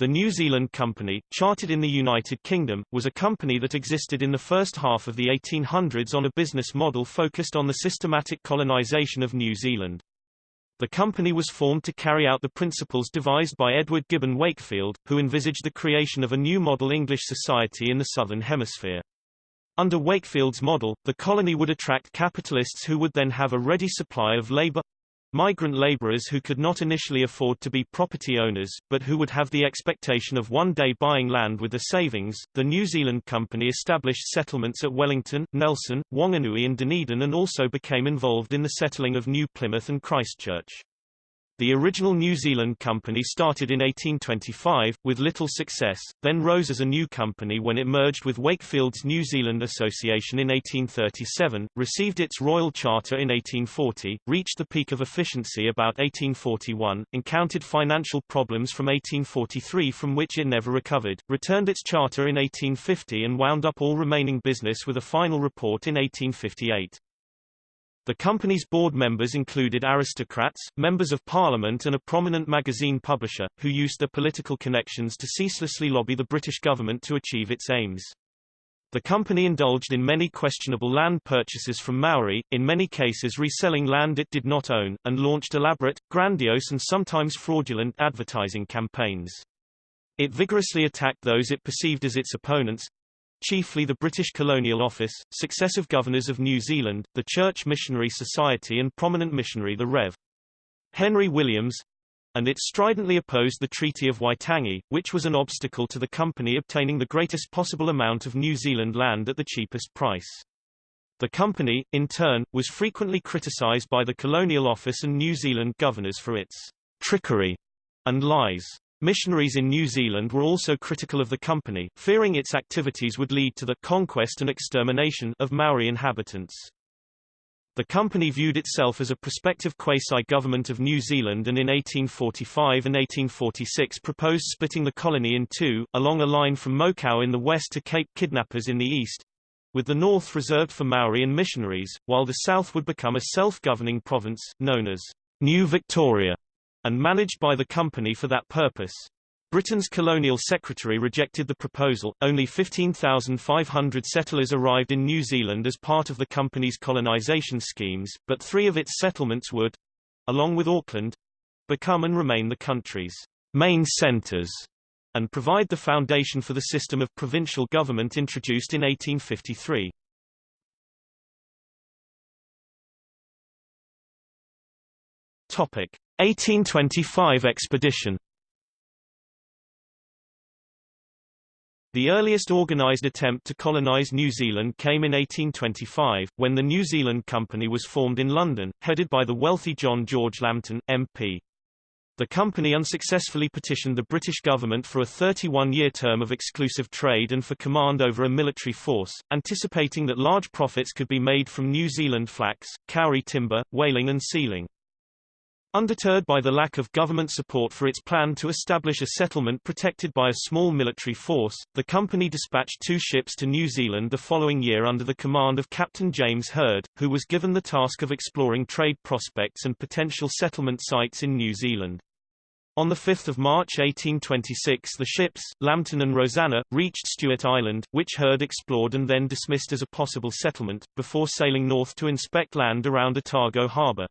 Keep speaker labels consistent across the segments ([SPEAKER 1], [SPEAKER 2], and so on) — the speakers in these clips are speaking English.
[SPEAKER 1] The New Zealand Company, chartered in the United Kingdom, was a company that existed in the first half of the 1800s on a business model focused on the systematic colonisation of New Zealand. The company was formed to carry out the principles devised by Edward Gibbon Wakefield, who envisaged the creation of a new model English society in the Southern Hemisphere. Under Wakefield's model, the colony would attract capitalists who would then have a ready supply of labor, Migrant laborers who could not initially afford to be property owners, but who would have the expectation of one day buying land with the savings, the New Zealand Company established settlements at Wellington, Nelson, Wanganui and Dunedin and also became involved in the settling of New Plymouth and Christchurch. The original New Zealand Company started in 1825, with little success, then rose as a new company when it merged with Wakefield's New Zealand Association in 1837, received its Royal Charter in 1840, reached the peak of efficiency about 1841, encountered financial problems from 1843 from which it never recovered, returned its charter in 1850 and wound up all remaining business with a final report in 1858. The company's board members included aristocrats, members of parliament and a prominent magazine publisher, who used their political connections to ceaselessly lobby the British government to achieve its aims. The company indulged in many questionable land purchases from Maori, in many cases reselling land it did not own, and launched elaborate, grandiose and sometimes fraudulent advertising campaigns. It vigorously attacked those it perceived as its opponents, chiefly the British Colonial Office, successive governors of New Zealand, the Church Missionary Society and prominent missionary the Rev. Henry Williams, and it stridently opposed the Treaty of Waitangi, which was an obstacle to the company obtaining the greatest possible amount of New Zealand land at the cheapest price. The company, in turn, was frequently criticized by the Colonial Office and New Zealand governors for its trickery and lies. Missionaries in New Zealand were also critical of the company, fearing its activities would lead to the conquest and extermination of Maori inhabitants. The company viewed itself as a prospective quasi-government of New Zealand and in 1845 and 1846 proposed splitting the colony in two, along a line from Mokau in the west to Cape Kidnappers in the east, with the north reserved for Maori and missionaries, while the south would become a self-governing province, known as New Victoria and managed by the company for that purpose. Britain's colonial secretary rejected the proposal. Only 15,500 settlers arrived in New Zealand as part of the company's colonization schemes, but three of its settlements would, along with Auckland, become and remain the country's main centers and provide the foundation for the system of provincial government introduced in 1853. Topic: 1825 expedition The earliest organized attempt to colonize New Zealand came in 1825, when the New Zealand Company was formed in London, headed by the wealthy John George Lambton, MP. The company unsuccessfully petitioned the British government for a 31-year term of exclusive trade and for command over a military force, anticipating that large profits could be made from New Zealand flax, kauri timber, whaling and sealing. Undeterred by the lack of government support for its plan to establish a settlement protected by a small military force, the company dispatched two ships to New Zealand the following year under the command of Captain James Hird, who was given the task of exploring trade prospects and potential settlement sites in New Zealand. On 5 March 1826 the ships, Lambton and Rosanna, reached Stewart Island, which Hird explored and then dismissed as a possible settlement, before sailing north to inspect land around Otago harbour.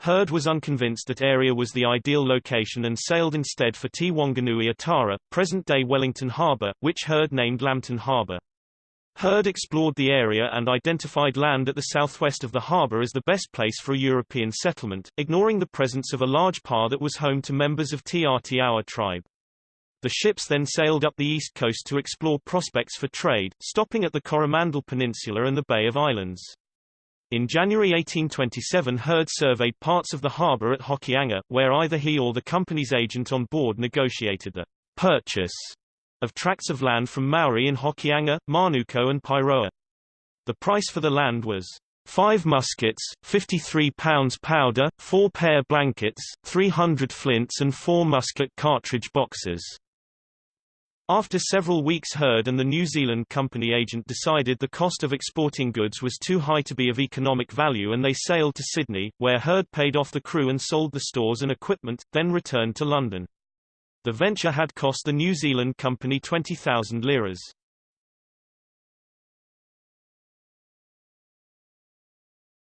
[SPEAKER 1] Hird was unconvinced that area was the ideal location and sailed instead for Te Whanganui-a-Tara, present-day Wellington Harbour, which Hird named Lambton Harbour. Hird explored the area and identified land at the southwest of the harbour as the best place for a European settlement, ignoring the presence of a large pa that was home to members of Te Atiawa tribe. The ships then sailed up the east coast to explore prospects for trade, stopping at the Coromandel Peninsula and the Bay of Islands. In January 1827 Hird surveyed parts of the harbour at Hokianga, where either he or the company's agent on board negotiated the purchase of tracts of land from Maori in Hokianga, Manukau and Pairoa. The price for the land was five muskets, 53 pounds powder, four pair blankets, 300 flints and four musket cartridge boxes. After several weeks Hird and the New Zealand company agent decided the cost of exporting goods was too high to be of economic value and they sailed to Sydney, where Hird paid off the crew and sold the stores and equipment, then returned to London. The venture had cost the New Zealand company 20,000 liras.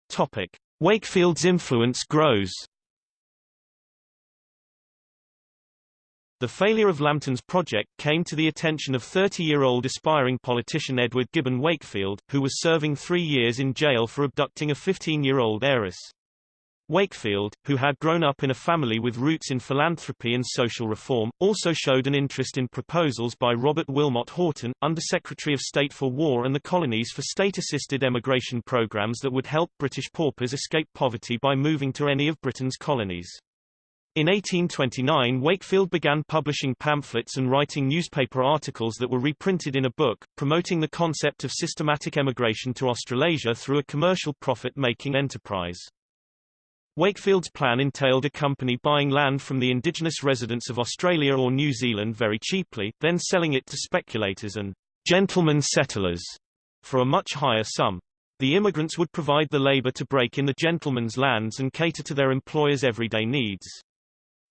[SPEAKER 1] Topic. Wakefield's influence grows The failure of Lambton's project came to the attention of 30-year-old aspiring politician Edward Gibbon Wakefield, who was serving three years in jail for abducting a 15-year-old heiress. Wakefield, who had grown up in a family with roots in philanthropy and social reform, also showed an interest in proposals by Robert Wilmot Horton, Undersecretary of State for War and the Colonies for state-assisted emigration programs that would help British paupers escape poverty by moving to any of Britain's colonies. In 1829 Wakefield began publishing pamphlets and writing newspaper articles that were reprinted in a book, promoting the concept of systematic emigration to Australasia through a commercial profit-making enterprise. Wakefield's plan entailed a company buying land from the indigenous residents of Australia or New Zealand very cheaply, then selling it to speculators and gentlemen settlers for a much higher sum. The immigrants would provide the labor to break in the gentlemen's lands and cater to their employers' everyday needs.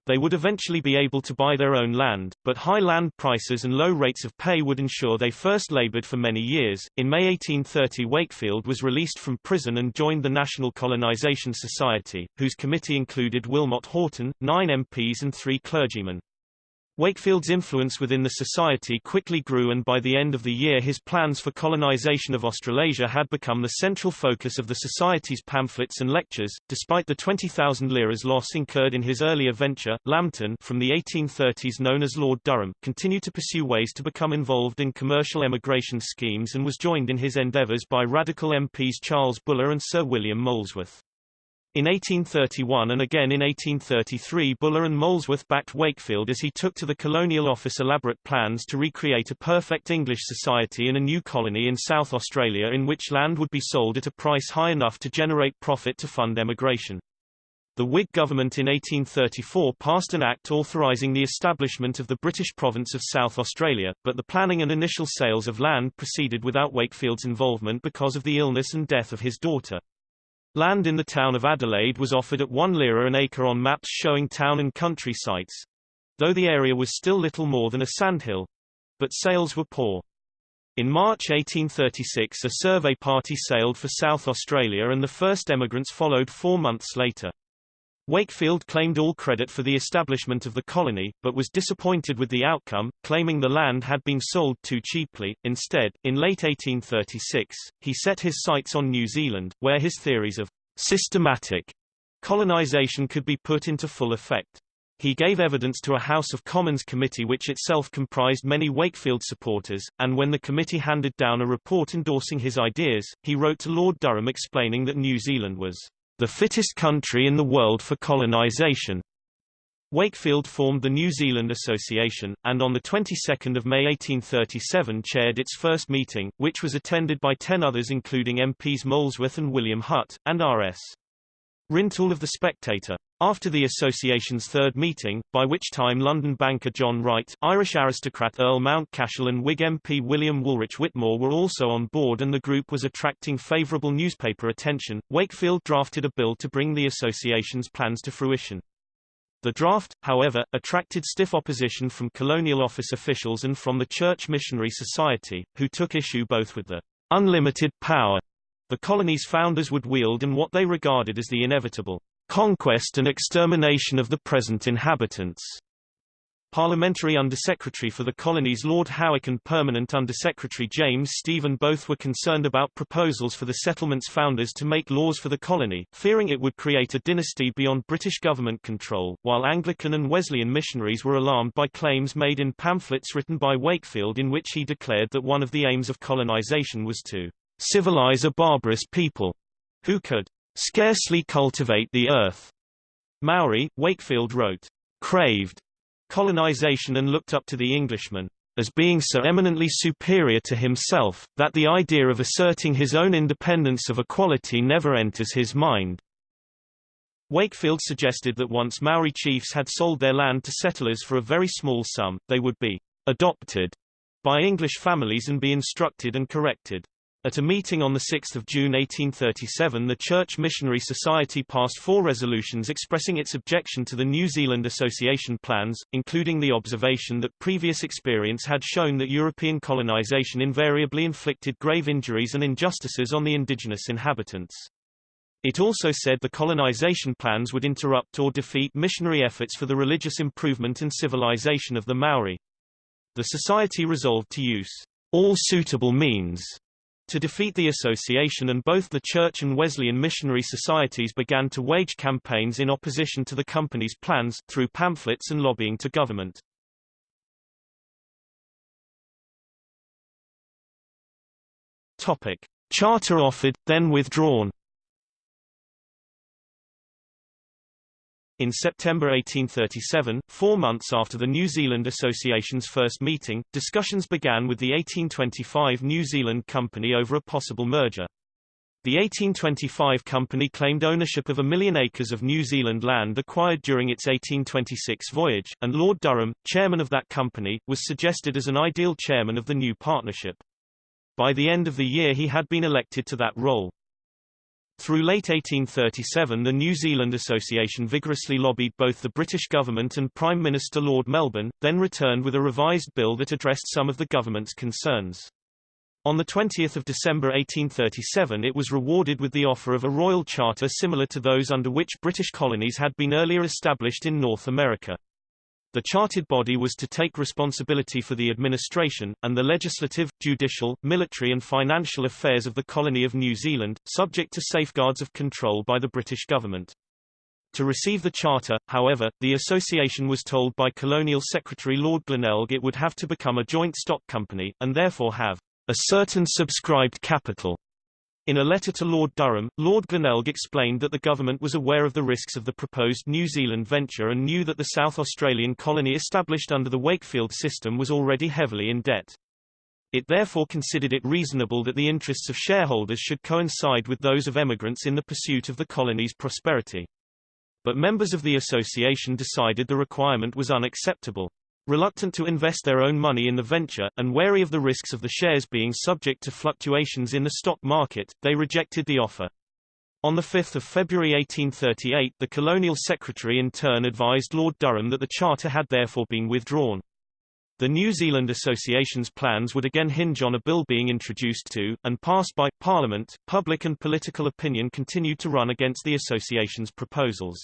[SPEAKER 1] They would eventually be able to buy their own land, but high land prices and low rates of pay would ensure they first labored for many years. In May 1830 Wakefield was released from prison and joined the National Colonization Society, whose committee included Wilmot Horton, nine MPs and three clergymen. Wakefield's influence within the society quickly grew and by the end of the year his plans for colonization of Australasia had become the central focus of the society's pamphlets and lectures. Despite the 20,000 liras loss incurred in his earlier venture, Lambton from the 1830s known as Lord Durham, continued to pursue ways to become involved in commercial emigration schemes and was joined in his endeavours by radical MPs Charles Buller and Sir William Molesworth. In 1831 and again in 1833 Buller and Molesworth backed Wakefield as he took to the Colonial Office elaborate plans to recreate a perfect English society in a new colony in South Australia in which land would be sold at a price high enough to generate profit to fund emigration. The Whig government in 1834 passed an act authorising the establishment of the British province of South Australia, but the planning and initial sales of land proceeded without Wakefield's involvement because of the illness and death of his daughter. Land in the town of Adelaide was offered at 1 lira an acre on maps showing town and country sites. Though the area was still little more than a sandhill. But sales were poor. In March 1836 a survey party sailed for South Australia and the first emigrants followed four months later. Wakefield claimed all credit for the establishment of the colony, but was disappointed with the outcome, claiming the land had been sold too cheaply. Instead, in late 1836, he set his sights on New Zealand, where his theories of systematic colonization could be put into full effect. He gave evidence to a House of Commons committee which itself comprised many Wakefield supporters, and when the committee handed down a report endorsing his ideas, he wrote to Lord Durham explaining that New Zealand was the fittest country in the world for colonization. Wakefield formed the New Zealand Association, and on the 22nd of May 1837 chaired its first meeting, which was attended by ten others including MPs Molesworth and William Hutt, and R.S. Rintoul of The Spectator. After the association's third meeting, by which time London banker John Wright, Irish aristocrat Earl Mountcashel and Whig MP William Wolryche Whitmore were also on board and the group was attracting favourable newspaper attention, Wakefield drafted a bill to bring the association's plans to fruition. The draft, however, attracted stiff opposition from colonial office officials and from the Church Missionary Society, who took issue both with the unlimited power the colony's founders would wield and what they regarded as the inevitable conquest and extermination of the present inhabitants. Parliamentary Undersecretary for the Colonies Lord Howick and Permanent Undersecretary James Stephen both were concerned about proposals for the settlement's founders to make laws for the colony, fearing it would create a dynasty beyond British government control, while Anglican and Wesleyan missionaries were alarmed by claims made in pamphlets written by Wakefield in which he declared that one of the aims of colonization was to civilize a barbarous people who could scarcely cultivate the earth. Maori, Wakefield wrote, craved colonization and looked up to the Englishman as being so eminently superior to himself, that the idea of asserting his own independence of equality never enters his mind. Wakefield suggested that once Maori chiefs had sold their land to settlers for a very small sum, they would be adopted by English families and be instructed and corrected. At a meeting on 6 June 1837 the Church Missionary Society passed four resolutions expressing its objection to the New Zealand Association plans, including the observation that previous experience had shown that European colonization invariably inflicted grave injuries and injustices on the indigenous inhabitants. It also said the colonization plans would interrupt or defeat missionary efforts for the religious improvement and civilization of the Maori. The society resolved to use all suitable means to defeat the association and both the Church and Wesleyan missionary societies began to wage campaigns in opposition to the company's plans, through pamphlets and lobbying to government. Topic. Charter offered, then withdrawn In September 1837, four months after the New Zealand Association's first meeting, discussions began with the 1825 New Zealand Company over a possible merger. The 1825 company claimed ownership of a million acres of New Zealand land acquired during its 1826 voyage, and Lord Durham, chairman of that company, was suggested as an ideal chairman of the new partnership. By the end of the year he had been elected to that role. Through late 1837 the New Zealand Association vigorously lobbied both the British government and Prime Minister Lord Melbourne, then returned with a revised bill that addressed some of the government's concerns. On 20 December 1837 it was rewarded with the offer of a royal charter similar to those under which British colonies had been earlier established in North America. The chartered body was to take responsibility for the administration, and the legislative, judicial, military and financial affairs of the colony of New Zealand, subject to safeguards of control by the British government. To receive the charter, however, the association was told by Colonial Secretary Lord Glenelg it would have to become a joint stock company, and therefore have a certain subscribed capital in a letter to Lord Durham, Lord Glenelg explained that the government was aware of the risks of the proposed New Zealand venture and knew that the South Australian colony established under the Wakefield system was already heavily in debt. It therefore considered it reasonable that the interests of shareholders should coincide with those of emigrants in the pursuit of the colony's prosperity. But members of the association decided the requirement was unacceptable. Reluctant to invest their own money in the venture, and wary of the risks of the shares being subject to fluctuations in the stock market, they rejected the offer. On 5 February 1838 the colonial secretary in turn advised Lord Durham that the charter had therefore been withdrawn. The New Zealand Association's plans would again hinge on a bill being introduced to, and passed by, Parliament. Public and political opinion continued to run against the association's proposals.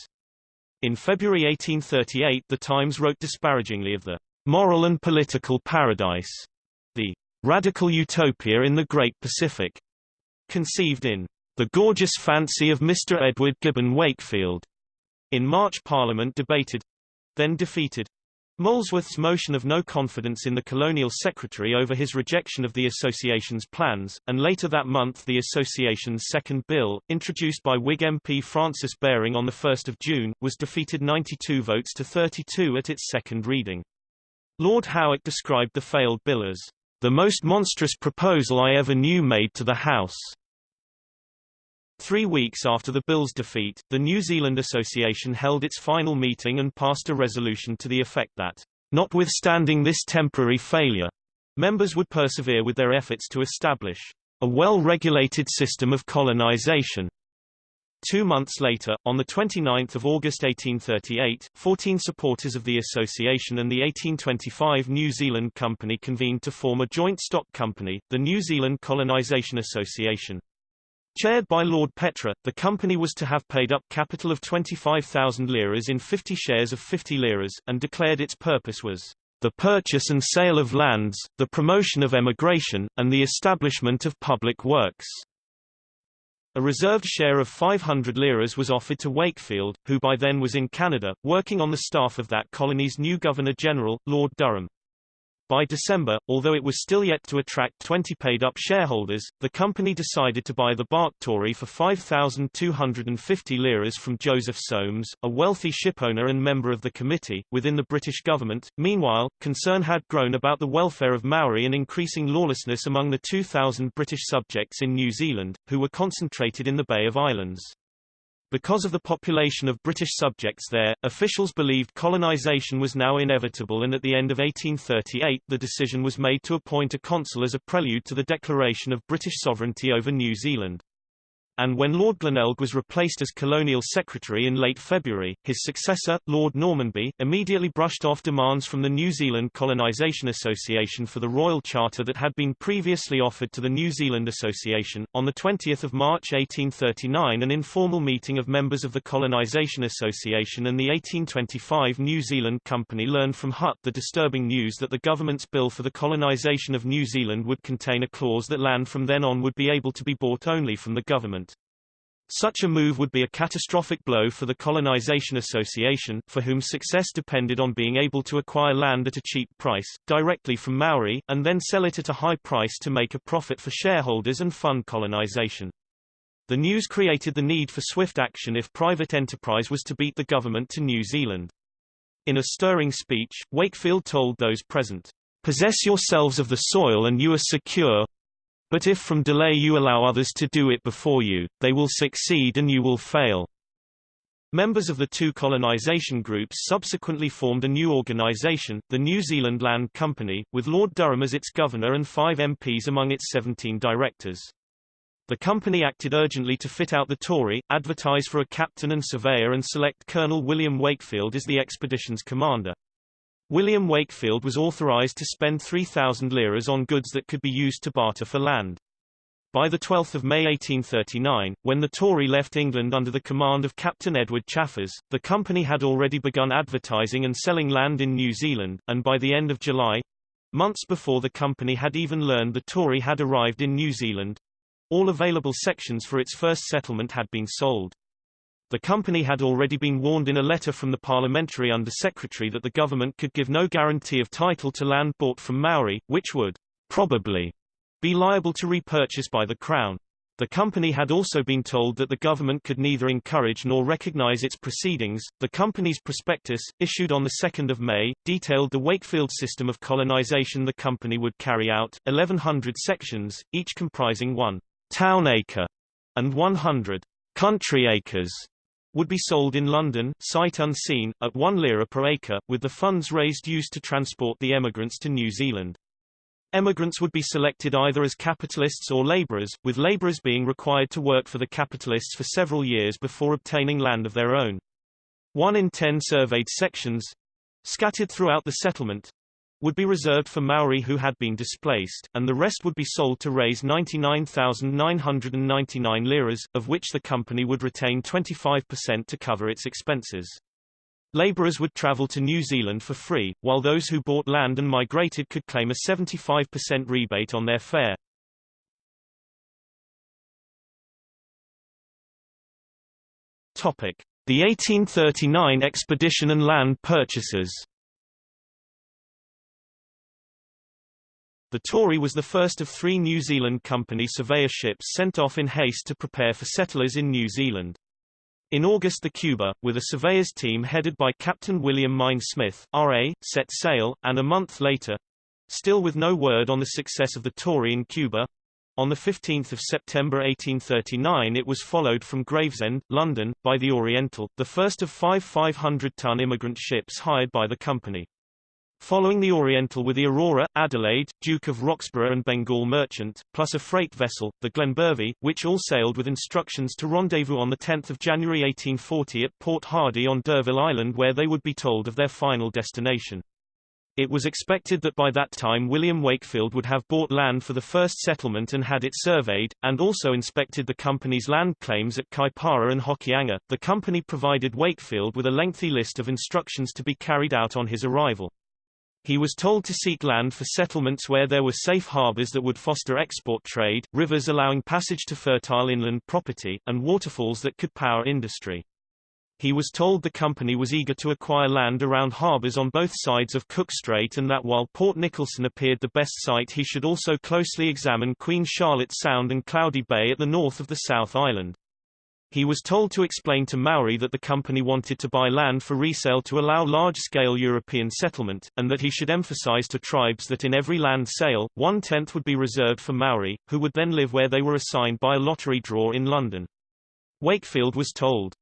[SPEAKER 1] In February 1838 The Times wrote disparagingly of the moral and political paradise, the radical utopia in the Great Pacific, conceived in the gorgeous fancy of Mr. Edward Gibbon Wakefield. In March Parliament debated, then defeated, Molesworth's motion of no confidence in the colonial secretary over his rejection of the association's plans, and later that month the association's second bill, introduced by Whig MP Francis Baring on 1 June, was defeated 92 votes to 32 at its second reading. Lord Howick described the failed bill as, "...the most monstrous proposal I ever knew made to the House." Three weeks after the bill's defeat, the New Zealand Association held its final meeting and passed a resolution to the effect that, notwithstanding this temporary failure, members would persevere with their efforts to establish a well-regulated system of colonization. Two months later, on 29 August 1838, 14 supporters of the association and the 1825 New Zealand Company convened to form a joint stock company, the New Zealand Colonization Association. Chaired by Lord Petre, the company was to have paid up capital of 25,000 liras in 50 shares of 50 liras, and declared its purpose was the purchase and sale of lands, the promotion of emigration, and the establishment of public works. A reserved share of 500 liras was offered to Wakefield, who by then was in Canada, working on the staff of that colony's new Governor-General, Lord Durham. By December, although it was still yet to attract 20 paid-up shareholders, the company decided to buy the bark Tory for 5,250 liras from Joseph Soames, a wealthy shipowner and member of the committee, within the British government. Meanwhile, concern had grown about the welfare of Maori and increasing lawlessness among the 2,000 British subjects in New Zealand, who were concentrated in the Bay of Islands. Because of the population of British subjects there, officials believed colonisation was now inevitable and at the end of 1838 the decision was made to appoint a consul as a prelude to the declaration of British sovereignty over New Zealand and when Lord Glenelg was replaced as Colonial Secretary in late February, his successor, Lord Normanby, immediately brushed off demands from the New Zealand Colonisation Association for the Royal Charter that had been previously offered to the New Zealand Association. On 20 March 1839 an informal meeting of members of the Colonisation Association and the 1825 New Zealand Company learned from Hutt the disturbing news that the government's bill for the colonisation of New Zealand would contain a clause that land from then on would be able to be bought only from the government. Such a move would be a catastrophic blow for the Colonization Association, for whom success depended on being able to acquire land at a cheap price, directly from Maori, and then sell it at a high price to make a profit for shareholders and fund colonization. The news created the need for swift action if private enterprise was to beat the government to New Zealand. In a stirring speech, Wakefield told those present, Possess yourselves of the soil and you are secure, but if from delay you allow others to do it before you, they will succeed and you will fail. Members of the two colonization groups subsequently formed a new organization, the New Zealand Land Company, with Lord Durham as its governor and five MPs among its 17 directors. The company acted urgently to fit out the Tory, advertise for a captain and surveyor and select Colonel William Wakefield as the expedition's commander. William Wakefield was authorized to spend 3,000 liras on goods that could be used to barter for land. By 12 May 1839, when the Tory left England under the command of Captain Edward Chaffers, the company had already begun advertising and selling land in New Zealand, and by the end of July—months before the company had even learned the Tory had arrived in New Zealand—all available sections for its first settlement had been sold. The company had already been warned in a letter from the parliamentary under-secretary that the government could give no guarantee of title to land bought from Maori, which would probably be liable to repurchase by the Crown. The company had also been told that the government could neither encourage nor recognize its proceedings. The company's prospectus, issued on 2 May, detailed the Wakefield system of colonization the company would carry out, 1,100 sections, each comprising one town acre and 100 country acres would be sold in London, sight unseen, at one lira per acre, with the funds raised used to transport the emigrants to New Zealand. Emigrants would be selected either as capitalists or labourers, with labourers being required to work for the capitalists for several years before obtaining land of their own. One in ten surveyed sections—scattered throughout the settlement, would be reserved for Maori who had been displaced, and the rest would be sold to raise 99,999 liras, of which the company would retain 25% to cover its expenses. Laborers would travel to New Zealand for free, while those who bought land and migrated could claim a 75% rebate on their fare. Topic: The 1839 expedition and land purchases. The Tory was the first of three New Zealand Company surveyor ships sent off in haste to prepare for settlers in New Zealand. In August the Cuba, with a surveyors team headed by Captain William Mein Smith, R.A., set sail, and a month later—still with no word on the success of the Tory in Cuba, on 15 September 1839 it was followed from Gravesend, London, by the Oriental, the first of five 500-ton immigrant ships hired by the company. Following the Oriental were the Aurora, Adelaide, Duke of Roxburgh and Bengal Merchant, plus a freight vessel, the Glenbervie, which all sailed with instructions to rendezvous on 10 January 1840 at Port Hardy on D'Urville Island where they would be told of their final destination. It was expected that by that time William Wakefield would have bought land for the first settlement and had it surveyed, and also inspected the company's land claims at Kaipara and Hokianga. The company provided Wakefield with a lengthy list of instructions to be carried out on his arrival. He was told to seek land for settlements where there were safe harbors that would foster export trade, rivers allowing passage to fertile inland property, and waterfalls that could power industry. He was told the company was eager to acquire land around harbors on both sides of Cook Strait and that while Port Nicholson appeared the best site he should also closely examine Queen Charlotte Sound and Cloudy Bay at the north of the South Island. He was told to explain to Maori that the company wanted to buy land for resale to allow large-scale European settlement, and that he should emphasize to tribes that in every land sale, one-tenth would be reserved for Maori, who would then live where they were assigned by a lottery draw in London. Wakefield was told,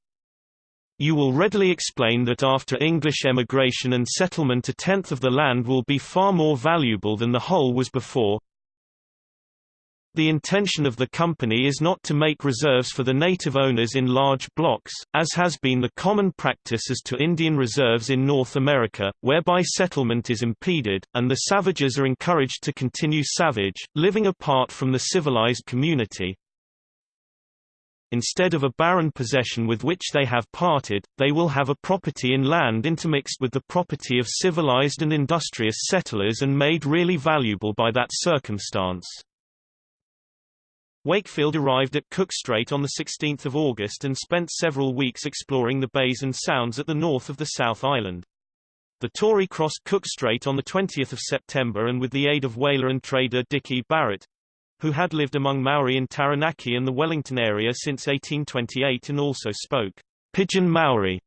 [SPEAKER 1] You will readily explain that after English emigration and settlement a tenth of the land will be far more valuable than the whole was before. The intention of the company is not to make reserves for the native owners in large blocks, as has been the common practice as to Indian reserves in North America, whereby settlement is impeded, and the savages are encouraged to continue savage, living apart from the civilized community, Instead of a barren possession with which they have parted, they will have a property in land intermixed with the property of civilized and industrious settlers and made really valuable by that circumstance. Wakefield arrived at Cook Strait on 16 August and spent several weeks exploring the bays and sounds at the north of the South Island. The Tory crossed Cook Strait on 20 September and with the aid of whaler and trader Dicky Barrett, who had lived among Maori in Taranaki and the Wellington area since 1828 and also spoke pidgin Maori.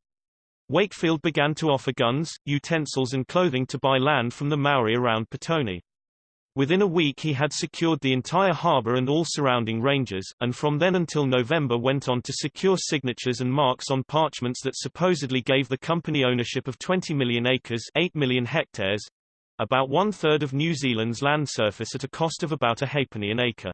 [SPEAKER 1] Wakefield began to offer guns, utensils and clothing to buy land from the Maori around Petone. Within a week he had secured the entire harbour and all surrounding ranges, and from then until November went on to secure signatures and marks on parchments that supposedly gave the company ownership of 20 million acres 8 million hectares, about one-third of New Zealand's land surface at a cost of about a halfpenny an acre.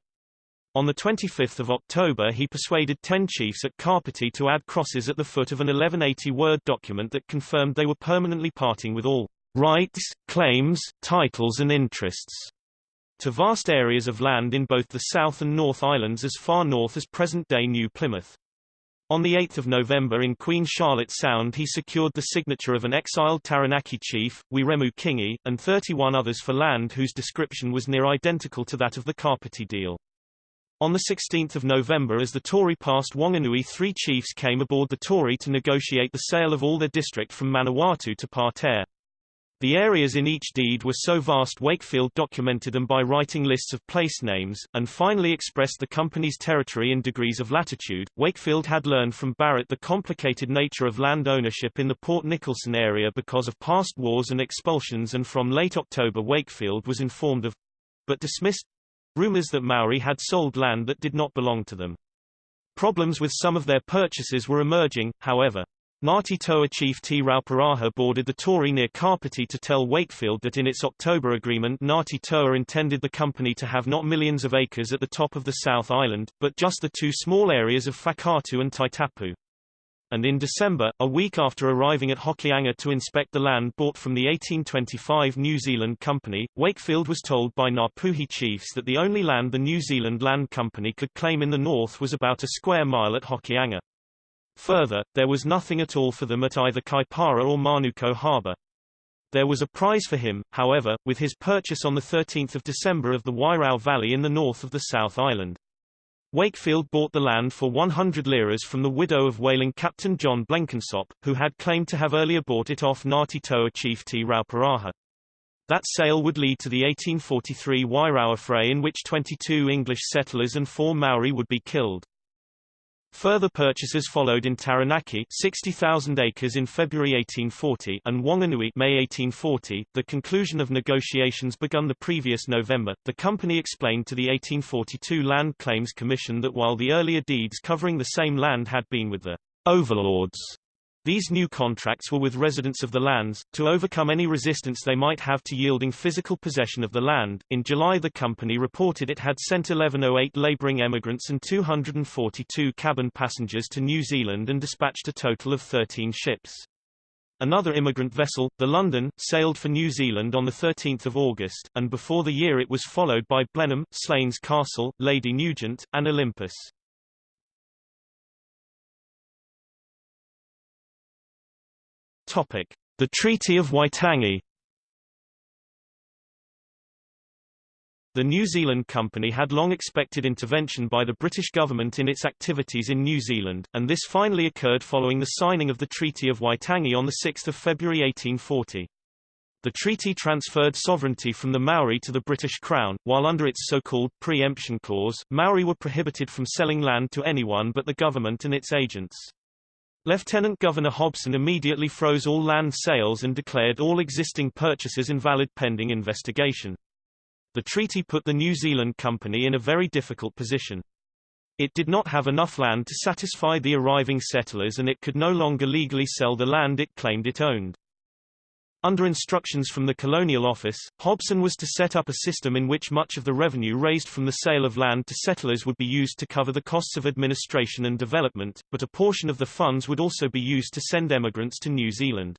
[SPEAKER 1] On 25 October he persuaded ten chiefs at Kapiti to add crosses at the foot of an 1180-word document that confirmed they were permanently parting with all rights, claims, titles and interests to vast areas of land in both the South and North Islands as far north as present-day New Plymouth. On 8 November in Queen Charlotte Sound he secured the signature of an exiled Taranaki chief, Wiremu Kingi, and 31 others for land whose description was near identical to that of the Kapiti deal. On 16 November as the Tory passed Wanganui three chiefs came aboard the Tory to negotiate the sale of all their district from Manawatu to Patea. The areas in each deed were so vast Wakefield documented them by writing lists of place names, and finally expressed the company's territory in degrees of latitude. Wakefield had learned from Barrett the complicated nature of land ownership in the Port Nicholson area because of past wars and expulsions and from late October Wakefield was informed of but dismissed rumors that Maori had sold land that did not belong to them. Problems with some of their purchases were emerging, however. Ngāti Toa chief Rauparaha boarded the Tory near Kapiti to tell Wakefield that in its October agreement Ngāti Toa intended the company to have not millions of acres at the top of the South Island, but just the two small areas of Whakaatu and Taitapu. And in December, a week after arriving at Hokianga to inspect the land bought from the 1825 New Zealand Company, Wakefield was told by Ngapuhi chiefs that the only land the New Zealand Land Company could claim in the north was about a square mile at Hokianga. Further, there was nothing at all for them at either Kaipara or Manukau harbour. There was a prize for him, however, with his purchase on 13 December of the Wairau Valley in the north of the South Island. Wakefield bought the land for 100 liras from the widow of whaling Captain John Blenkinsop, who had claimed to have earlier bought it off Ngāti Toa chief Te Rauparaha. That sale would lead to the 1843 Wairau affray in which 22 English settlers and four Maori would be killed. Further purchases followed in Taranaki 60,000 acres in February 1840 and Wanganui May 1840. The conclusion of negotiations begun the previous November. The company explained to the 1842 Land Claims Commission that while the earlier deeds covering the same land had been with the overlords these new contracts were with residents of the lands, to overcome any resistance they might have to yielding physical possession of the land. In July, the company reported it had sent 1108 laboring emigrants and 242 cabin passengers to New Zealand and dispatched a total of 13 ships. Another immigrant vessel, the London, sailed for New Zealand on 13 August, and before the year it was followed by Blenheim, Slains Castle, Lady Nugent, and Olympus. Topic: The Treaty of Waitangi. The New Zealand Company had long expected intervention by the British government in its activities in New Zealand, and this finally occurred following the signing of the Treaty of Waitangi on 6 February 1840. The treaty transferred sovereignty from the Maori to the British Crown, while under its so-called pre-emption clause, Maori were prohibited from selling land to anyone but the government and its agents. Lieutenant Governor Hobson immediately froze all land sales and declared all existing purchases invalid pending investigation. The treaty put the New Zealand Company in a very difficult position. It did not have enough land to satisfy the arriving settlers and it could no longer legally sell the land it claimed it owned. Under instructions from the Colonial Office, Hobson was to set up a system in which much of the revenue raised from the sale of land to settlers would be used to cover the costs of administration and development, but a portion of the funds would also be used to send emigrants to New Zealand.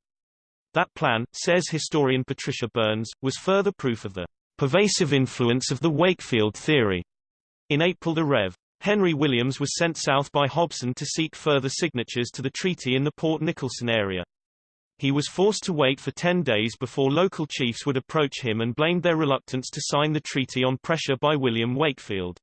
[SPEAKER 1] That plan, says historian Patricia Burns, was further proof of the pervasive influence of the Wakefield theory. In April the Rev. Henry Williams was sent south by Hobson to seek further signatures to the treaty in the Port Nicholson area. He was forced to wait for 10 days before local chiefs would approach him and blamed their reluctance to sign the treaty on pressure by William Wakefield.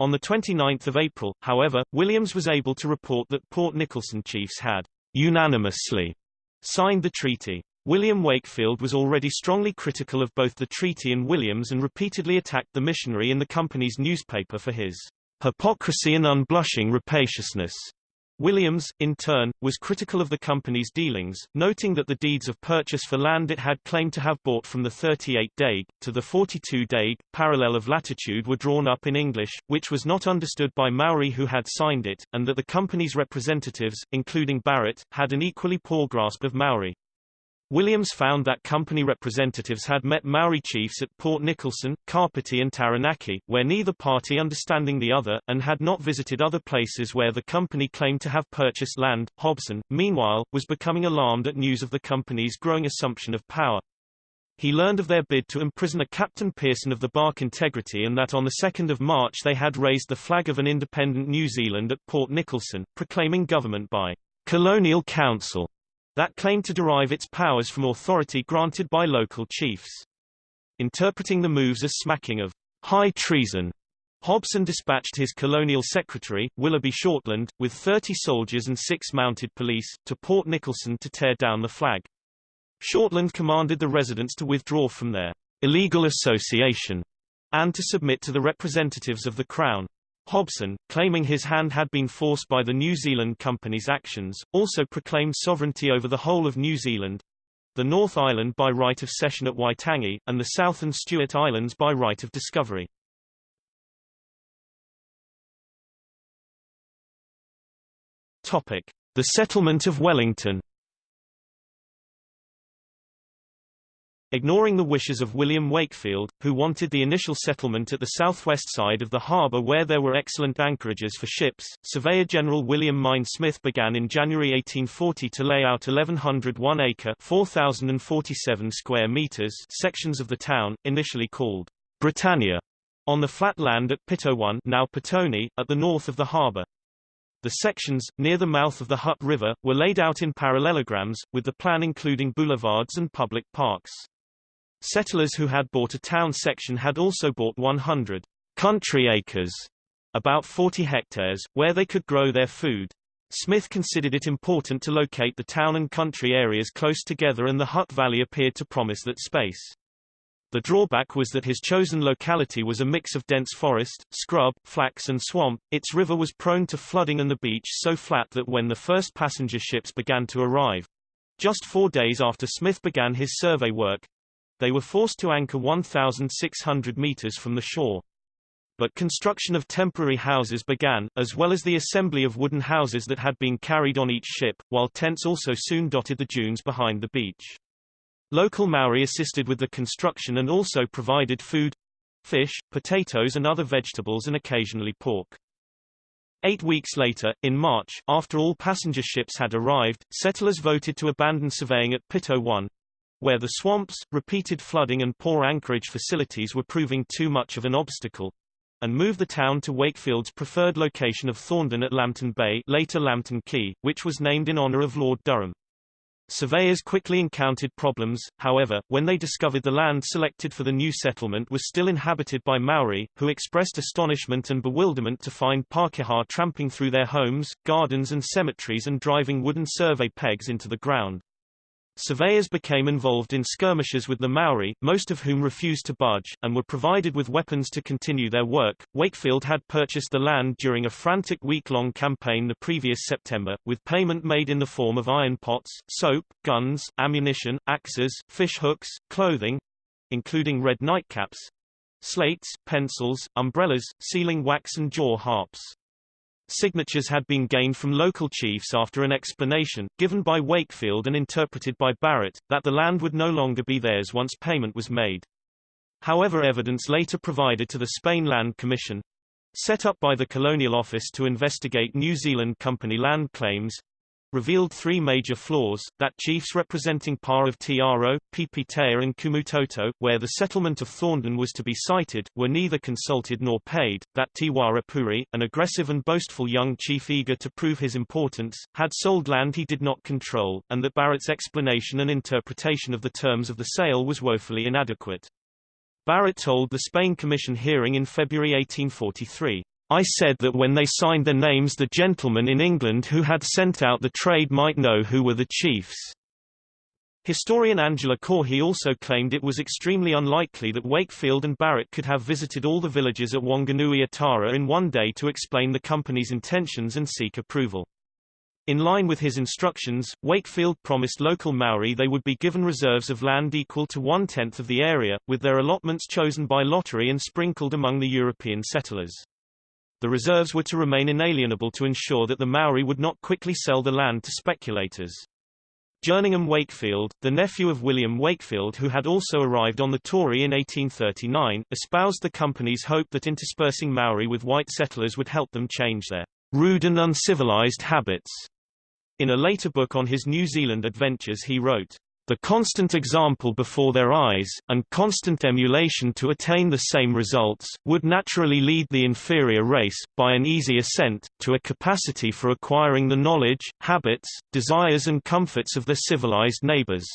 [SPEAKER 1] On 29 April, however, Williams was able to report that Port Nicholson chiefs had unanimously signed the treaty. William Wakefield was already strongly critical of both the treaty and Williams and repeatedly attacked the missionary in the company's newspaper for his hypocrisy and unblushing rapaciousness. Williams, in turn, was critical of the company's dealings, noting that the deeds of purchase for land it had claimed to have bought from the 38 Dague, to the 42 Dague, parallel of latitude were drawn up in English, which was not understood by Maori who had signed it, and that the company's representatives, including Barrett, had an equally poor grasp of Maori. Williams found that company representatives had met Maori chiefs at Port Nicholson, Kapiti and Taranaki, where neither party understanding the other, and had not visited other places where the company claimed to have purchased land. Hobson, meanwhile, was becoming alarmed at news of the company's growing assumption of power. He learned of their bid to imprison a Captain Pearson of the Bark Integrity and that on 2 March they had raised the flag of an independent New Zealand at Port Nicholson, proclaiming government by Colonial Council that claimed to derive its powers from authority granted by local chiefs. Interpreting the moves as smacking of high treason, Hobson dispatched his colonial secretary, Willoughby Shortland, with 30 soldiers and six mounted police, to Port Nicholson to tear down the flag. Shortland commanded the residents to withdraw from their illegal association and to submit to the representatives of the Crown. Hobson, claiming his hand had been forced by the New Zealand Company's actions, also proclaimed sovereignty over the whole of New Zealand, the North Island by right of cession at Waitangi, and the South and Stewart Islands by right of discovery. The settlement of Wellington Ignoring the wishes of William Wakefield, who wanted the initial settlement at the southwest side of the harbour where there were excellent anchorages for ships, Surveyor General William Mein Smith began in January 1840 to lay out 1,101-acre (4,047 square meters) sections of the town, initially called Britannia, on the flat land at Pito-one now Petone, at the north of the harbour. The sections, near the mouth of the Hutt River, were laid out in parallelograms, with the plan including boulevards and public parks. Settlers who had bought a town section had also bought 100 country acres, about 40 hectares, where they could grow their food. Smith considered it important to locate the town and country areas close together and the Hutt Valley appeared to promise that space. The drawback was that his chosen locality was a mix of dense forest, scrub, flax and swamp, its river was prone to flooding and the beach so flat that when the first passenger ships began to arrive, just four days after Smith began his survey work, they were forced to anchor 1,600 meters from the shore. But construction of temporary houses began, as well as the assembly of wooden houses that had been carried on each ship, while tents also soon dotted the dunes behind the beach. Local Maori assisted with the construction and also provided food fish, potatoes and other vegetables and occasionally pork. Eight weeks later, in March, after all passenger ships had arrived, settlers voted to abandon surveying at Pito-one, where the swamps, repeated flooding and poor anchorage facilities were proving too much of an obstacle, and move the town to Wakefield's preferred location of Thorndon at Lambton Bay later Lambton Quay, which was named in honor of Lord Durham. Surveyors quickly encountered problems, however, when they discovered the land selected for the new settlement was still inhabited by Maori, who expressed astonishment and bewilderment to find Pākehā tramping through their homes, gardens and cemeteries and driving wooden survey pegs into the ground. Surveyors became involved in skirmishes with the Maori, most of whom refused to budge, and were provided with weapons to continue their work. Wakefield had purchased the land during a frantic week-long campaign the previous September, with payment made in the form of iron pots, soap, guns, ammunition, axes, fish hooks, clothing, including red nightcaps, slates, pencils, umbrellas, sealing wax and jaw harps. Signatures had been gained from local chiefs after an explanation, given by Wakefield and interpreted by Barrett, that the land would no longer be theirs once payment was made. However evidence later provided to the Spain Land Commission, set up by the Colonial Office to investigate New Zealand Company land claims, revealed three major flaws, that chiefs representing Pa of Te Aro, Pipitea and Kumutoto, where the settlement of Thorndon was to be sited, were neither consulted nor paid, that Te Wharepouri, an aggressive and boastful young chief eager to prove his importance, had sold land he did not control, and that Barrett's explanation and interpretation of the terms of the sale was woefully inadequate. Barrett told the Spain Commission hearing in February 1843, I said that when they signed their names the gentlemen in England who had sent out the trade might know who were the chiefs. Historian Angela Caughey also claimed it was extremely unlikely that Wakefield and Barrett could have visited all the villages at Whanganui-a-Tara in one day to explain the company's intentions and seek approval. In line with his instructions, Wakefield promised local Maori they would be given reserves of land equal to one-tenth of the area, with their allotments chosen by lottery and sprinkled among the European settlers. The reserves were to remain inalienable to ensure that the Maori would not quickly sell the land to speculators. Jerningham Wakefield, the nephew of William Wakefield who had also arrived on the Tory in 1839, espoused the company's hope that interspersing Maori with white settlers would help them change their rude and uncivilized habits. In a later book on his New Zealand adventures he wrote, the constant example before their eyes, and constant emulation to attain the same results, would naturally lead the inferior race, by an easy ascent, to a capacity for acquiring the knowledge, habits, desires and comforts of their civilized neighbors.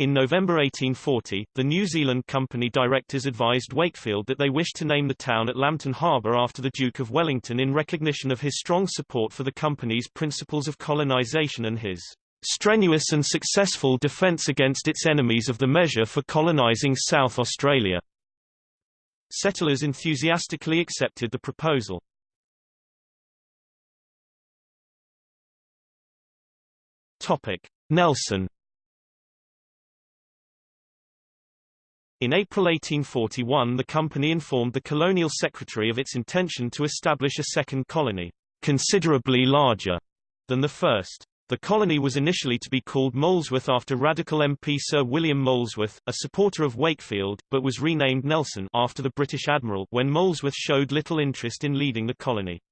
[SPEAKER 1] In November 1840, the New Zealand Company directors advised Wakefield that they wished to name the town at Lambton Harbour after the Duke of Wellington in recognition of his strong support for the company's principles of colonisation and his strenuous and successful defence against its enemies of the measure for colonising South Australia. Settlers enthusiastically accepted the proposal. Nelson In April 1841 the company informed the colonial secretary of its intention to establish a second colony, considerably larger than the first. The colony was initially to be called Molesworth after radical MP Sir William Molesworth, a supporter of Wakefield, but was renamed Nelson after the British admiral when Molesworth showed little interest in leading the colony.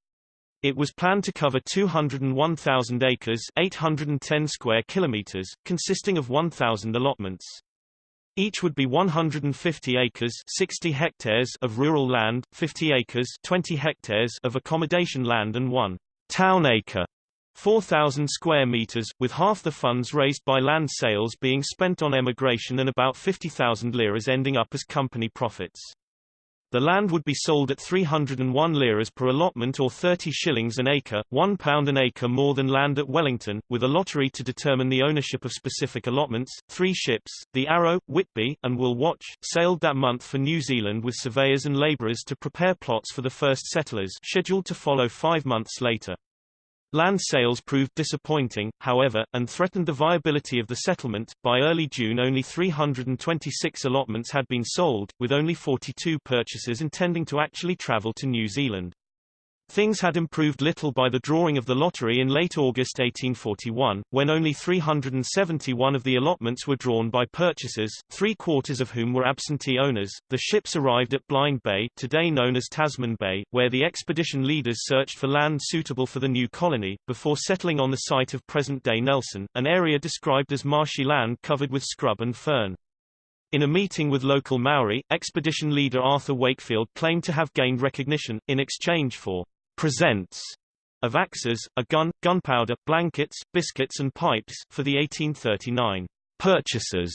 [SPEAKER 1] It was planned to cover 201,000 acres 810 square kilometers, consisting of 1,000 allotments. Each would be 150 acres 60 hectares of rural land, 50 acres 20 hectares of accommodation land and one town acre 4,000 square meters, with half the funds raised by land sales being spent on emigration and about 50,000 liras ending up as company profits. The land would be sold at 301 liras per allotment or 30 shillings an acre, one pound an acre more than land at Wellington, with a lottery to determine the ownership of specific allotments. Three ships, the Arrow, Whitby, and Will Watch, sailed that month for New Zealand with surveyors and labourers to prepare plots for the first settlers scheduled to follow five months later. Land sales proved disappointing, however, and threatened the viability of the settlement. By early June, only 326 allotments had been sold, with only 42 purchasers intending to actually travel to New Zealand. Things had improved little by the drawing of the lottery in late August 1841, when only 371 of the allotments were drawn by purchasers, three-quarters of whom were absentee owners. The ships arrived at Blind Bay, today known as Tasman Bay, where the expedition leaders searched for land suitable for the new colony, before settling on the site of present-day Nelson, an area described as marshy land covered with scrub and fern. In a meeting with local Maori, expedition leader Arthur Wakefield claimed to have gained recognition, in exchange for presents of axes, a gun, gunpowder, blankets, biscuits and pipes, for the 1839 purchasers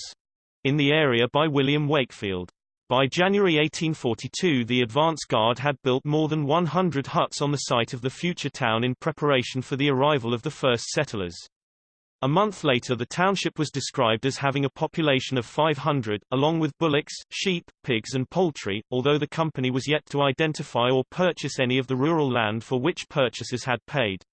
[SPEAKER 1] in the area by William Wakefield. By January 1842 the advance guard had built more than 100 huts on the site of the future town in preparation for the arrival of the first settlers. A month later the township was described as having a population of 500, along with bullocks, sheep, pigs and poultry, although the company was yet to identify or purchase any of the rural land for which purchasers had paid.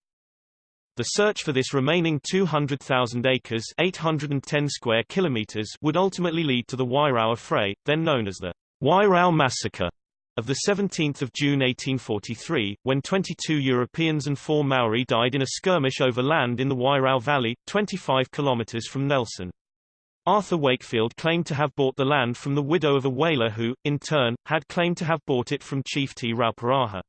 [SPEAKER 1] The search for this remaining 200,000 acres 810 square kilometers would ultimately lead to the Wairau Affray, then known as the Wairau Massacre. Of 17 June 1843, when 22 Europeans and four Maori died in a skirmish over land in the Wairau Valley, 25 kilometers from Nelson. Arthur Wakefield claimed to have bought the land from the widow of a whaler who, in turn, had claimed to have bought it from Chief Te Rauparaha.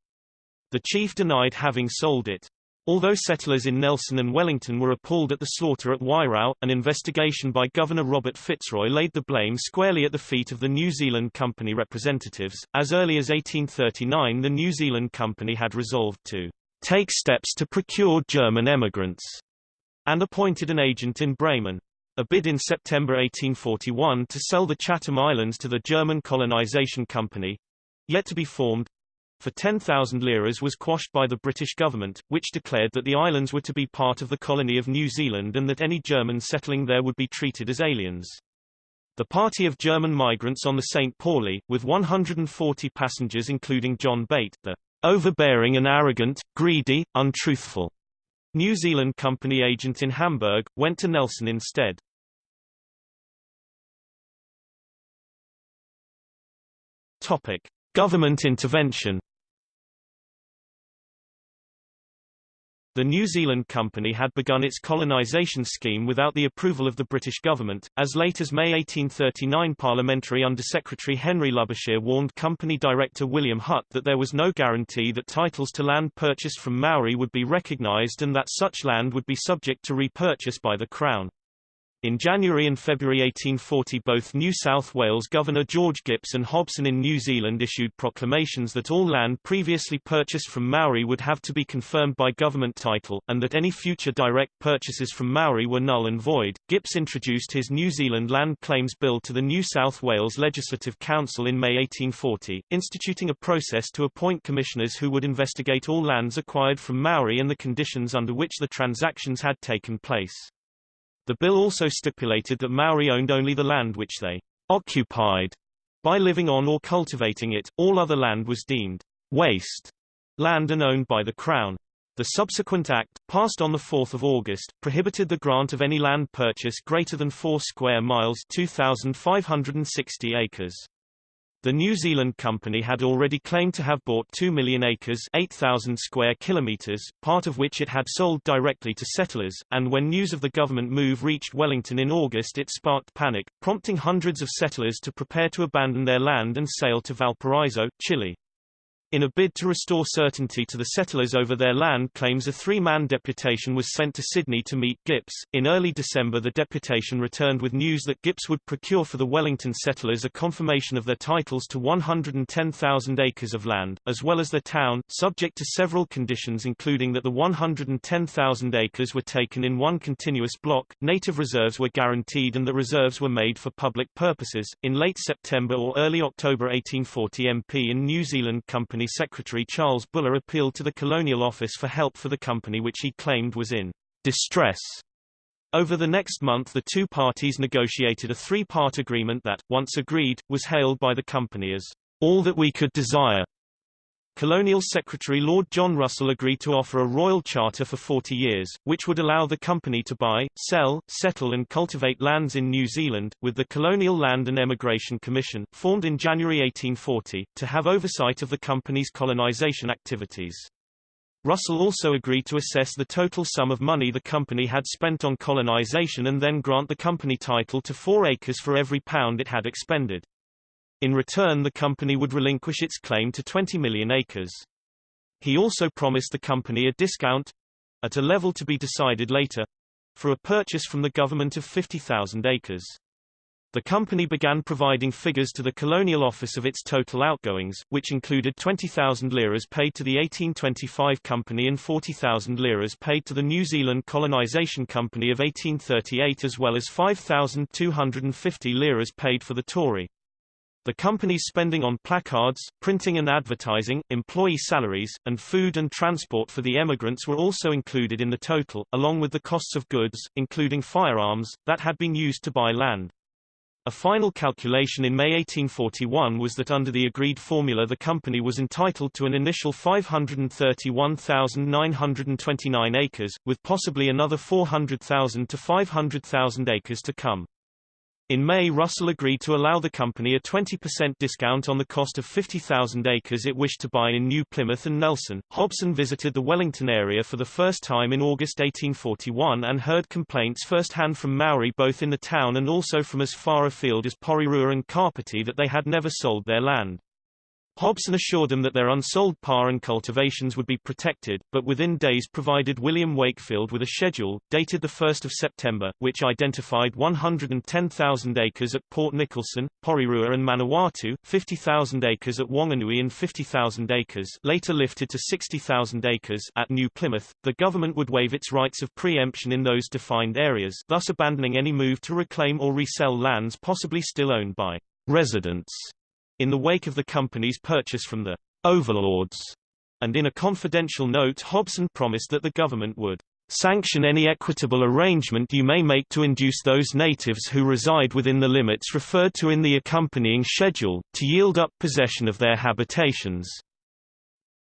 [SPEAKER 1] The chief denied having sold it. Although settlers in Nelson and Wellington were appalled at the slaughter at Wairau, an investigation by Governor Robert Fitzroy laid the blame squarely at the feet of the New Zealand Company representatives. As early as 1839 the New Zealand Company had resolved to take steps to procure German emigrants, and appointed an agent in Bremen. A bid in September 1841 to sell the Chatham Islands to the German Colonization Company, yet to be formed, for 10,000 liras was quashed by the British government, which declared that the islands were to be part of the colony of New Zealand and that any Germans settling there would be treated as aliens. The party of German migrants on the St. Pauli, with 140 passengers including John Beit, the overbearing and arrogant, greedy, untruthful New Zealand company agent in Hamburg, went to Nelson instead. Topic: Government intervention. The New Zealand Company had begun its colonisation scheme without the approval of the British government. As late as May 1839 Parliamentary Under-Secretary Henry Labouchere warned Company Director William Hutt that there was no guarantee that titles to land purchased from Maori would be recognised and that such land would be subject to repurchase by the Crown. In January and February 1840 both New South Wales Governor George Gipps and Hobson in New Zealand issued proclamations that all land previously purchased from Maori would have to be confirmed by government title, and that any future direct purchases from Maori were null and void. Gipps introduced his New Zealand Land Claims Bill to the New South Wales Legislative Council in May 1840, instituting a process to appoint commissioners who would investigate all lands acquired from Maori and the conditions under which the transactions had taken place. The bill also stipulated that Maori owned only the land which they occupied by living on or cultivating it, all other land was deemed waste land and owned by the Crown. The subsequent act, passed on 4 August, prohibited the grant of any land purchase greater than 4 square miles 2,560 acres. The New Zealand company had already claimed to have bought 2 million acres 8,000 square kilometers, part of which it had sold directly to settlers, and when news of the government move reached Wellington in August it sparked panic, prompting hundreds of settlers to prepare to abandon their land and sail to Valparaiso, Chile. In a bid to restore certainty to the settlers over their land claims a three-man deputation was sent to Sydney to meet Gipps. In early December the deputation returned with news that Gipps would procure for the Wellington settlers a confirmation of their titles to 110,000 acres of land, as well as their town, subject to several conditions including that the 110,000 acres were taken in one continuous block, native reserves were guaranteed and the reserves were made for public purposes. In late September or early October 1840 MP in New Zealand Company Company Secretary Charles Buller appealed to the Colonial Office for help for the company which he claimed was in distress. Over the next month the two parties negotiated a three-part agreement that, once agreed, was hailed by the company as all that we could desire. Colonial Secretary Lord John Russell agreed to offer a royal charter for 40 years, which would allow the company to buy, sell, settle and cultivate lands in New Zealand, with the Colonial Land and Emigration Commission, formed in January 1840, to have oversight of the company's colonization activities. Russell also agreed to assess the total sum of money the company had spent on colonization and then grant the company title to four acres for every pound it had expended. In return the company would relinquish its claim to 20 million acres. He also promised the company a discount—at a level to be decided later—for a purchase from the government of 50,000 acres. The company began providing figures to the Colonial Office of its total outgoings, which included 20,000 liras paid to the 1825 Company and 40,000 liras paid to the New Zealand Colonisation Company of 1838 as well as 5,250 liras paid for the Tory. The company's spending on placards, printing and advertising, employee salaries, and food and transport for the emigrants were also included in the total, along with the costs of goods, including firearms, that had been used to buy land. A final calculation in May 1841 was that under the agreed formula the company was entitled to an initial 531,929 acres, with possibly another 400,000 to 500,000 acres to come. In May Russell agreed to allow the company a 20% discount on the cost of 50,000 acres it wished to buy in New Plymouth and Nelson. Hobson visited the Wellington area for the first time in August 1841 and heard complaints first-hand from Maori both in the town and also from as far afield as Porirua and Kapiti that they had never sold their land. Hobson assured them that their unsold pa and cultivations would be protected, but within days provided William Wakefield with a schedule, dated 1 September, which identified 110,000 acres at Port Nicholson, Porirua and Manawatu, 50,000 acres at Wanganui and 50,000 acres later lifted to 60,000 acres at New Plymouth. The government would waive its rights of preemption in those defined areas, thus abandoning any move to reclaim or resell lands possibly still owned by residents in the wake of the company's purchase from the overlords, and in a confidential note Hobson promised that the government would sanction any equitable arrangement you may make to induce those natives who reside within the limits referred to in the accompanying schedule, to yield up possession of their habitations,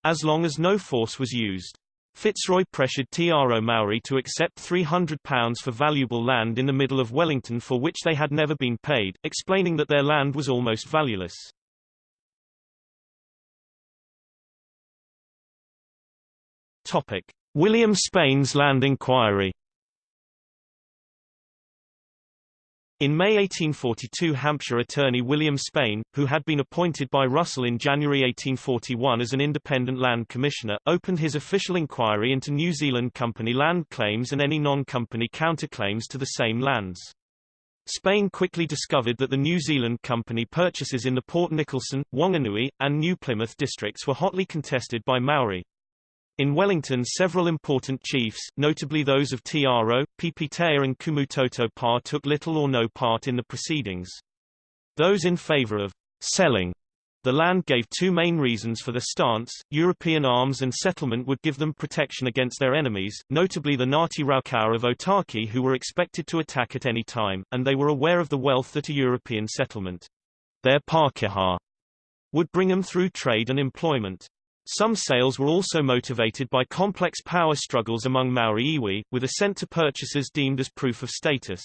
[SPEAKER 1] as long as no force was used. Fitzroy pressured Te Aro Maori to accept £300 for valuable land in the middle of Wellington for which they had never been paid, explaining that their land was almost valueless. Topic: William Spain's land inquiry. In May 1842 Hampshire attorney William Spain, who had been appointed by Russell in January 1841 as an independent land commissioner, opened his official inquiry into New Zealand company land claims and any non-company counterclaims to the same lands. Spain quickly discovered that the New Zealand company purchases in the Port Nicholson, Wanganui, and New Plymouth districts were hotly contested by Maori. In Wellington several important chiefs, notably those of Te Aro, Pipitea and Kumutoto Pa took little or no part in the proceedings. Those in favor of selling the land gave two main reasons for the stance, European arms and settlement would give them protection against their enemies, notably the Ngati Raukawa of Otaki who were expected to attack at any time, and they were aware of the wealth that a European settlement, their Pakeha, would bring them through trade and employment. Some sales were also motivated by complex power struggles among Maori iwi, with assent to purchases deemed as proof of status.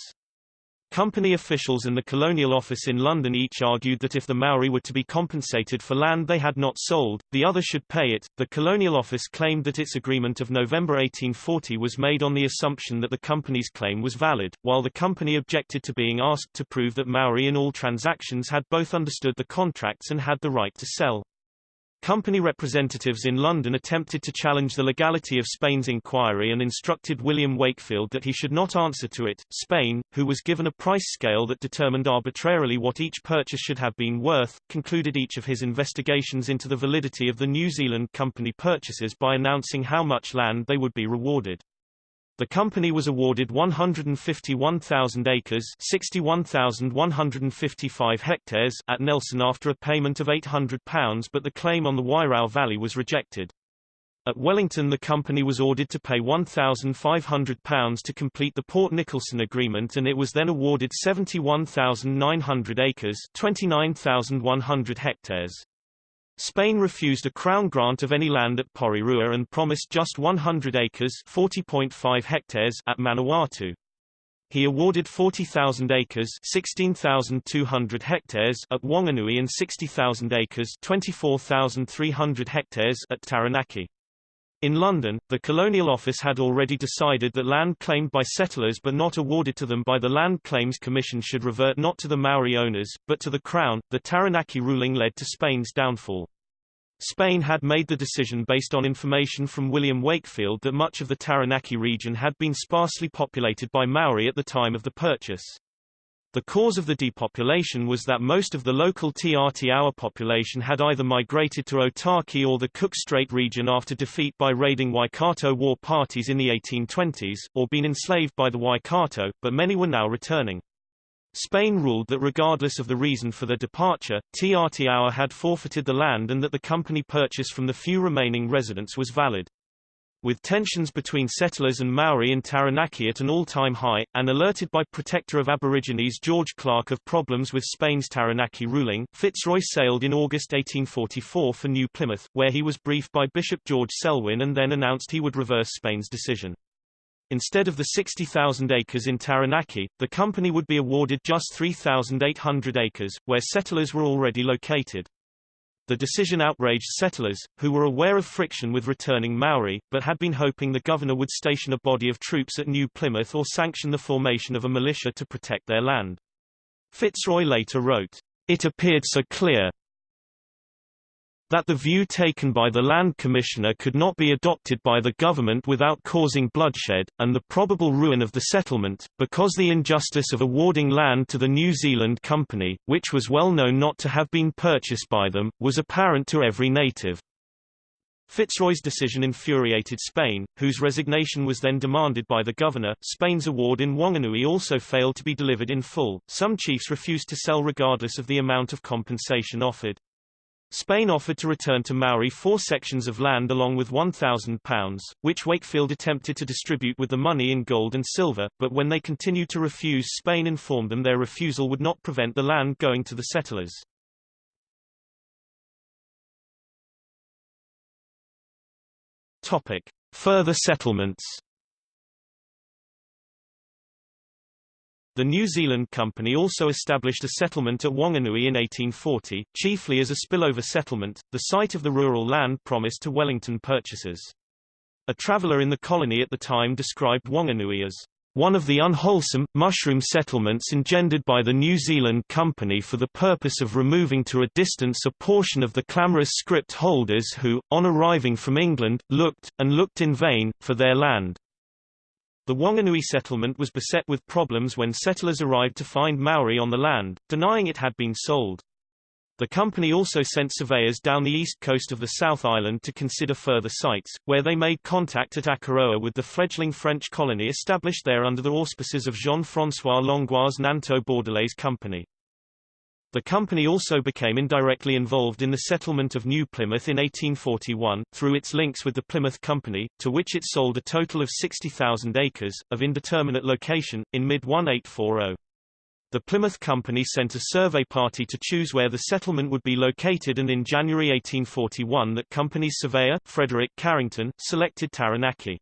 [SPEAKER 1] Company officials and the Colonial Office in London each argued that if the Maori were to be compensated for land they had not sold, the other should pay it. The Colonial Office claimed that its agreement of November 1840 was made on the assumption that the company's claim was valid, while the company objected to being asked to prove that Maori in all transactions had both understood the contracts and had the right to sell. Company representatives in London attempted to challenge the legality of Spain's inquiry and instructed William Wakefield that he should not answer to it. Spain, who was given a price scale that determined arbitrarily what each purchase should have been worth, concluded each of his investigations into the validity of the New Zealand company purchases by announcing how much land they would be rewarded. The company was awarded 151,000 acres 61,155 hectares at Nelson after a payment of £800 but the claim on the Wairau Valley was rejected. At Wellington the company was ordered to pay £1,500 to complete the Port Nicholson agreement and it was then awarded 71,900 acres 29,100 hectares. Spain refused a crown grant of any land at Porirua and promised just 100 acres 40.5 hectares at Manawatu. He awarded 40,000 acres 16,200 hectares at Wanganui and 60,000 acres 24,300 hectares at Taranaki. In London, the Colonial Office had already decided that land claimed by settlers but not awarded to them by the Land Claims Commission should revert not to the Maori owners, but to the Crown. The Taranaki ruling led to Spain's downfall. Spain had made the decision based on information from William Wakefield that much of the Taranaki region had been sparsely populated by Maori at the time of the purchase. The cause of the depopulation was that most of the local Te Atiawa population had either migrated to Otaki or the Cook Strait region after defeat by raiding Waikato war parties in the 1820s, or been enslaved by the Waikato, but many were now returning. Spain ruled that regardless of the reason for their departure, Te Atiawa had forfeited the land and that the company purchase from the few remaining residents was valid with tensions between settlers and Maori in Taranaki at an all-time high, and alerted by Protector of Aborigines George Clarke of problems with Spain's Taranaki ruling, Fitzroy sailed in August 1844 for New Plymouth, where he was briefed by Bishop George Selwyn and then announced he would reverse Spain's decision. Instead of the 60,000 acres in Taranaki, the company would be awarded just 3,800 acres, where settlers were already located. The decision outraged settlers, who were aware of friction with returning Maori, but had been hoping the governor would station a body of troops at New Plymouth or sanction the formation of a militia to protect their land. Fitzroy later wrote, It appeared so clear that the view taken by the Land Commissioner could not be adopted by the government without causing bloodshed, and the probable ruin of the settlement, because the injustice of awarding land to the New Zealand Company, which was well known not to have been purchased by them, was apparent to every native. Fitzroy's decision infuriated Spain, whose resignation was then demanded by the governor. Spain's award in Wanganui also failed to be delivered in full. Some chiefs refused to sell regardless of the amount of compensation offered. Spain offered to return to Maori four sections of land along with £1,000, which Wakefield attempted to distribute with the money in gold and silver, but when they continued to refuse Spain informed them their refusal would not prevent the land going to the settlers. Topic. Further settlements The New Zealand Company also established a settlement at Wanganui in 1840, chiefly as a spillover settlement, the site of the rural land promised to Wellington purchasers. A traveller in the colony at the time described Wanganui as one of the unwholesome, mushroom settlements engendered by the New Zealand Company for the purpose of removing to a distance a portion of the clamorous scrip holders who, on arriving from England, looked, and looked in vain, for their land. The Wanganui settlement was beset with problems when settlers arrived to find Maori on the land, denying it had been sold. The company also sent surveyors down the east coast of the South Island to consider further sites, where they made contact at Akaroa with the fledgling French colony established there under the auspices of Jean-François Langlois Nanto-Bordelaise Company. The company also became indirectly involved in the settlement of New Plymouth in 1841, through its links with the Plymouth Company, to which it sold a total of 60,000 acres, of indeterminate location, in mid-1840. The Plymouth Company sent a survey party to choose where the settlement would be located and in January 1841 that company's surveyor, Frederick Carrington, selected Taranaki.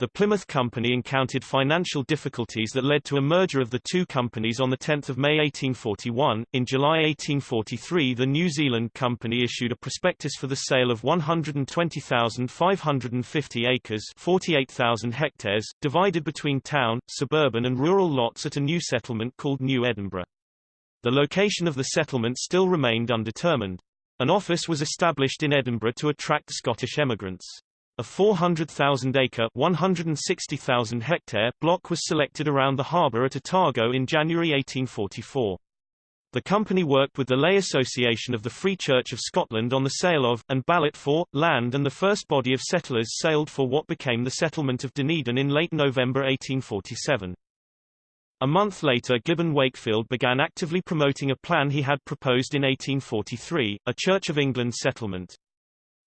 [SPEAKER 1] The Plymouth Company encountered financial difficulties that led to a merger of the two companies on 10 May 1841. In July 1843 the New Zealand Company issued a prospectus for the sale of 120,550 acres 48,000 hectares, divided between town, suburban and rural lots at a new settlement called New Edinburgh. The location of the settlement still remained undetermined. An office was established in Edinburgh to attract Scottish emigrants. A 400,000-acre (160,000 hectare) block was selected around the harbour at Otago in January 1844. The company worked with the Lay Association of the Free Church of Scotland on the sale of, and ballot for, land and the first body of settlers sailed for what became the settlement of Dunedin in late November 1847. A month later Gibbon Wakefield began actively promoting a plan he had proposed in 1843, a Church of England settlement.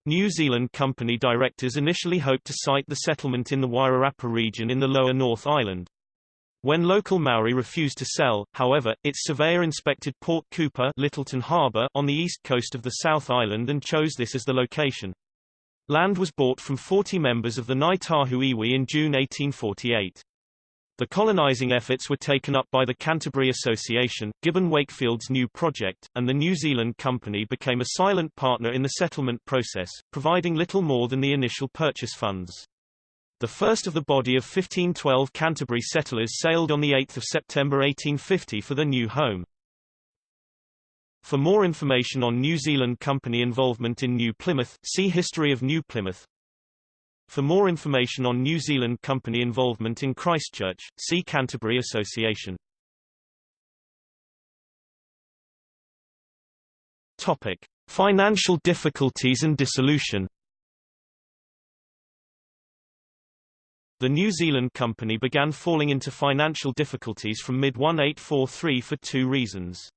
[SPEAKER 1] New Zealand Company directors initially hoped to site the settlement in the Wairarapa region in the lower North Island. When local Maori refused to sell, however, its surveyor inspected Port Cooper Lyttelton Harbour on the east coast of the South Island and chose this as the location. Land was bought from 40 members of the Ngāi Tahu Iwi in June 1848. The colonizing efforts were taken up by the Canterbury Association, Gibbon Wakefield's new project, and the New Zealand Company became a silent partner in the settlement process, providing little more than the initial purchase funds. The first of the body of 1512 Canterbury settlers sailed on 8 September 1850 for their new home. For more information on New Zealand Company involvement in New Plymouth, see History of New Plymouth. For more information on New Zealand company involvement in Christchurch, see Canterbury Association. Topic: Financial difficulties and dissolution. The New Zealand company began falling into financial difficulties from mid-1843 for two reasons.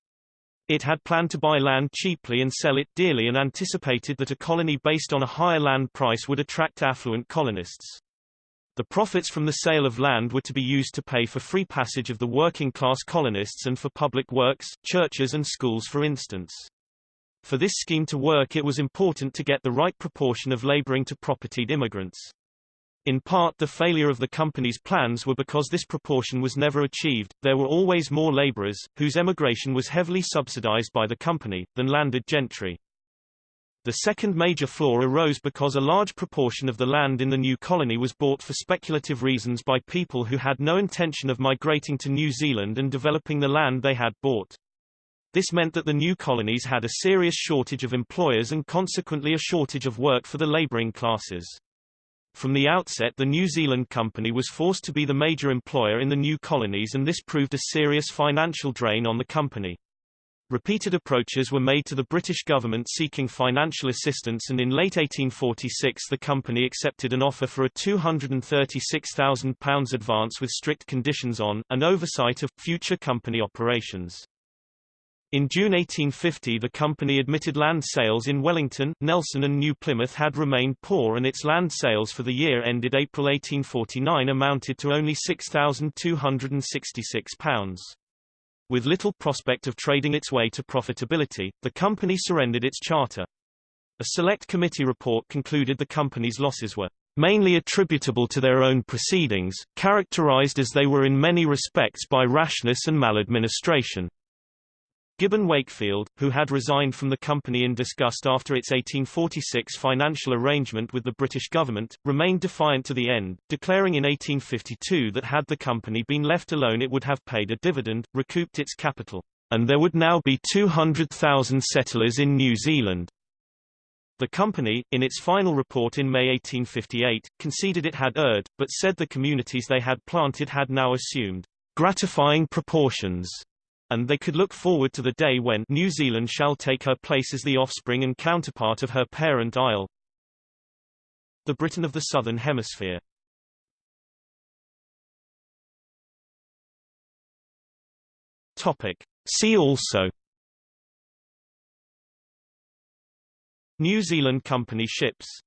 [SPEAKER 1] It had planned to buy land cheaply and sell it dearly and anticipated that a colony based on a higher land price would attract affluent colonists. The profits from the sale of land were to be used to pay for free passage of the working-class colonists and for public works, churches and schools for instance. For this scheme to work it was important to get the right proportion of laboring to propertied immigrants. In part the failure of the company's plans were because this proportion was never achieved, there were always more laborers, whose emigration was heavily subsidized by the company, than landed gentry. The second major flaw arose because a large proportion of the land in the new colony was bought for speculative reasons by people who had no intention of migrating to New Zealand and developing the land they had bought. This meant that the new colonies had a serious shortage of employers and consequently a shortage of work for the labouring classes. From the outset the New Zealand company was forced to be the major employer in the new colonies and this proved a serious financial drain on the company. Repeated approaches were made to the British government seeking financial assistance and in late 1846 the company accepted an offer for a £236,000 advance with strict conditions on, and oversight of, future company operations. In June 1850 the company admitted land sales in Wellington, Nelson and New Plymouth had remained poor and its land sales for the year ended April 1849 amounted to only £6,266. With little prospect of trading its way to profitability, the company surrendered its charter. A select committee report concluded the company's losses were mainly attributable to their own proceedings, characterized as they were in many respects by rashness and maladministration. Gibbon Wakefield, who had resigned from the company in disgust after its 1846 financial arrangement with the British government, remained defiant to the end, declaring in 1852 that had the company been left alone it would have paid a dividend, recouped its capital, and there would now be 200,000 settlers in New Zealand. The company, in its final report in May 1858, conceded it had erred, but said the communities they had planted had now assumed gratifying proportions and they could look forward to the day when New Zealand shall take her place as the offspring and counterpart of her parent isle. The Britain of the Southern Hemisphere Topic. See also New Zealand Company ships